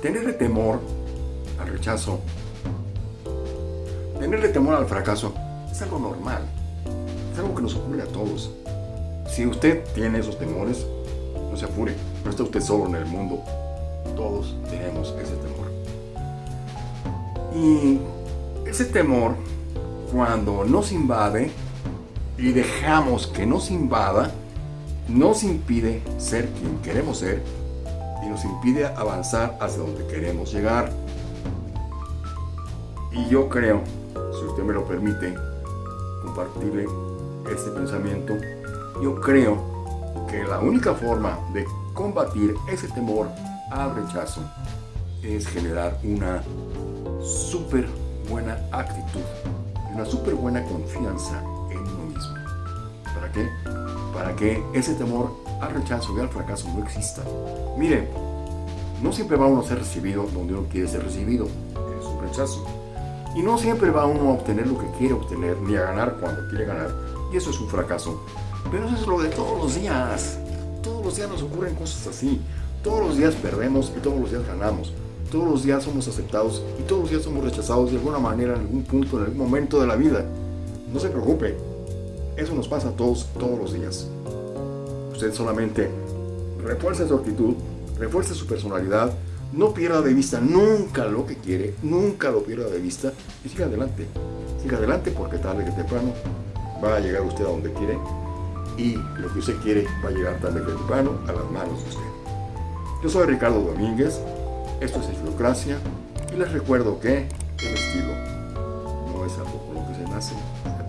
tenerle temor al rechazo, tenerle temor al fracaso, es algo normal. Es algo que nos ocurre a todos. Si usted tiene esos temores, no se apure. No está usted solo en el mundo. Todos tenemos ese temor. Y ese temor, cuando nos invade y dejamos que nos invada, nos impide ser quien queremos ser y nos impide avanzar hacia donde queremos llegar. Y yo creo, si usted me lo permite, compartirle este pensamiento, yo creo que la única forma de combatir ese temor al rechazo es generar una súper buena actitud, una súper buena confianza en uno mismo. ¿Para qué? Para que ese temor al rechazo y al fracaso no exista. Mire, no siempre va uno a ser recibido donde uno quiere ser recibido, es un rechazo. Y no siempre va uno a obtener lo que quiere obtener, ni a ganar cuando quiere ganar, y eso es un fracaso. Pero eso es lo de todos los días. Todos los días nos ocurren cosas así. Todos los días perdemos y todos los días ganamos. Todos los días somos aceptados y todos los días somos rechazados de alguna manera, en algún punto, en algún momento de la vida. No se preocupe, eso nos pasa a todos, todos los días. Usted solamente refuerce su actitud, refuerce su personalidad, no pierda de vista nunca lo que quiere, nunca lo pierda de vista y siga adelante. Siga adelante porque tarde que temprano va a llegar usted a donde quiere y lo que usted quiere va a llegar tarde que temprano a las manos de usted. Yo soy Ricardo Domínguez, esto es Estilocracia y les recuerdo que el estilo no es algo con lo que se nace, se